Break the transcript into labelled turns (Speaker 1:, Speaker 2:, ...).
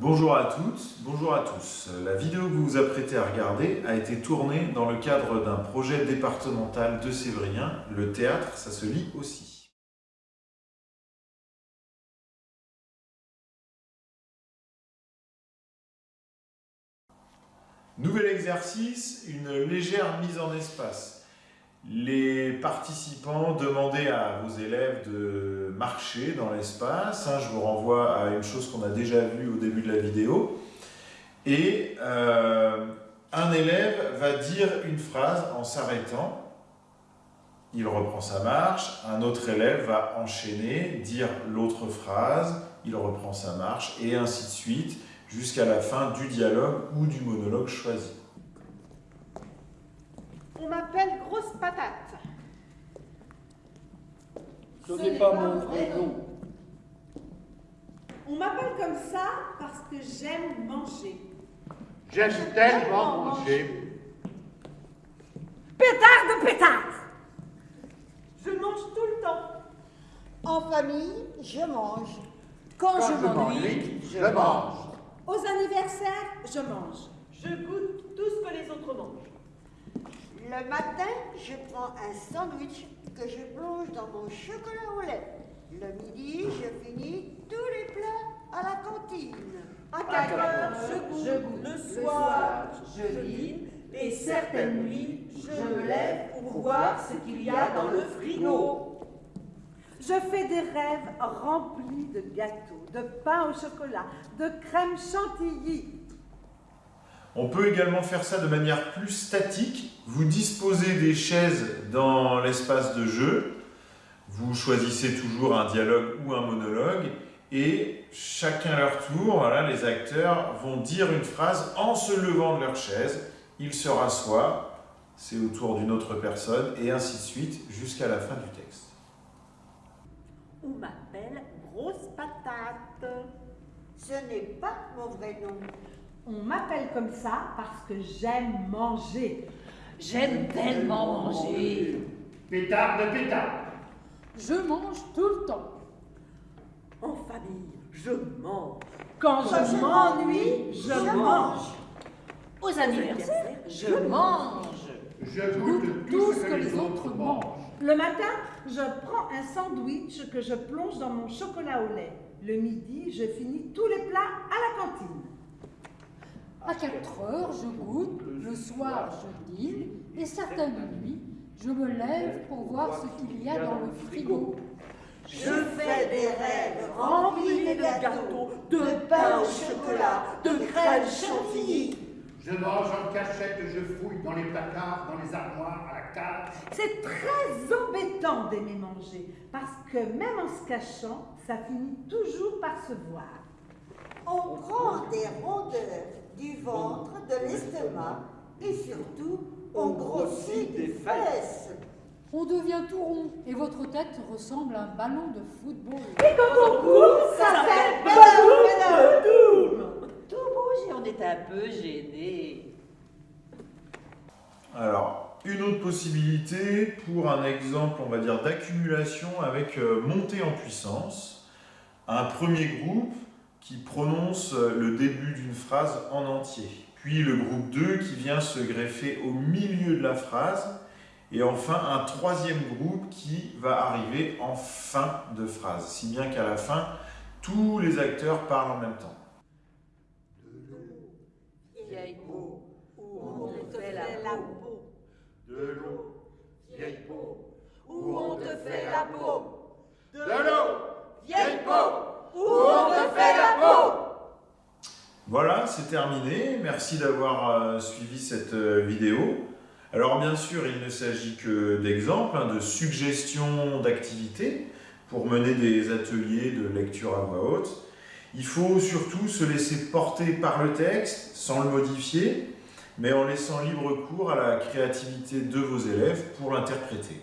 Speaker 1: Bonjour à toutes, bonjour à tous. La vidéo que vous vous apprêtez à regarder a été tournée dans le cadre d'un projet départemental de Sévrien. Le théâtre, ça se lit aussi. Nouvel exercice, une légère mise en espace. Les participants demandaient à vos élèves de marcher dans l'espace. Hein, je vous renvoie à une chose qu'on a déjà vue au début de la vidéo. Et euh, un élève va dire une phrase en s'arrêtant. Il reprend sa marche. Un autre élève va enchaîner, dire l'autre phrase. Il reprend sa marche et ainsi de suite jusqu'à la fin du dialogue ou du monologue choisi.
Speaker 2: On m'appelle Grosse Patate.
Speaker 3: Ce n'est pas mon vrai nom.
Speaker 2: On m'appelle comme ça parce que j'aime manger.
Speaker 3: J'aime tellement manger.
Speaker 2: Pétard de pétard Je mange tout le temps.
Speaker 4: En famille, je mange.
Speaker 3: Quand, je m'ennuie, je mange.
Speaker 2: Aux anniversaires, je mange.
Speaker 5: Je goûte tout ce que les autres mangent.
Speaker 4: Le matin, je prends un sandwich que je plonge dans mon chocolat au lait. Le midi, je finis tous les plats à la cantine.
Speaker 5: À 4 heures, je goûte. Le soir, je lis. Et certaines nuits, je me lève pour voir ce qu'il y a dans le frigo.
Speaker 2: Je fais des rêves remplis de gâteaux, de pain au chocolat, de crème chantilly,
Speaker 1: on peut également faire ça de manière plus statique. Vous disposez des chaises dans l'espace de jeu. Vous choisissez toujours un dialogue ou un monologue. Et chacun à leur tour, voilà, les acteurs vont dire une phrase en se levant de leur chaise. Ils se rassoient, c'est au tour d'une autre personne, et ainsi de suite jusqu'à la fin du texte.
Speaker 2: On m'appelle Grosse Patate.
Speaker 4: Ce n'est pas mon vrai nom.
Speaker 2: On m'appelle comme ça parce que j'aime manger.
Speaker 5: J'aime tellement manger.
Speaker 3: Pétard de pétard.
Speaker 5: Je mange tout le temps.
Speaker 2: En famille, je mange.
Speaker 4: Quand, je, m'ennuie, je, mange.
Speaker 5: Aux anniversaires, je mange.
Speaker 3: Je goûte tout ce que les autres mangent.
Speaker 2: Le matin, je prends un sandwich que je plonge dans mon chocolat au lait. Le midi, je finis tous les plats à la cantine.
Speaker 6: À 4 heures, je goûte, le soir, je dîne, et certaines nuits, je me lève pour voir ce qu'il y a dans le frigo.
Speaker 4: Je fais des rêves remplis de gâteaux, de pain au chocolat, de crème chantilly.
Speaker 3: Je mange en cachette, je fouille dans les placards, dans les armoires, à la cave.
Speaker 2: C'est très embêtant d'aimer manger, parce que même en se cachant, ça finit toujours par se voir.
Speaker 4: On prend des rondeurs du ventre, de l'estomac et surtout, on grossit des fesses.
Speaker 6: On devient tout rond et votre tête ressemble à un ballon de football.
Speaker 2: Et quand on court, ça fait
Speaker 5: Tout bouge et on est un peu gêné.
Speaker 1: Alors, une autre possibilité pour un exemple, on va dire, d'accumulation avec euh, montée en puissance. Un premier groupe qui prononce le début d'une phrase en entier. Puis le groupe 2 qui vient se greffer au milieu de la phrase. Et enfin, un troisième groupe qui va arriver en fin de phrase. Si bien qu'à la fin, tous les acteurs parlent en même temps.
Speaker 5: Vieille peau, où on te fait la peau.
Speaker 3: De l'eau, vieille peau,
Speaker 5: où on te fait la peau.
Speaker 3: De l'eau,
Speaker 5: vieille peau.
Speaker 1: Voilà, c'est terminé. Merci d'avoir euh, suivi cette euh, vidéo. Alors bien sûr, il ne s'agit que d'exemples, hein, de suggestions d'activités pour mener des ateliers de lecture à voix haute. Il faut surtout se laisser porter par le texte sans le modifier, mais en laissant libre cours à la créativité de vos élèves pour l'interpréter.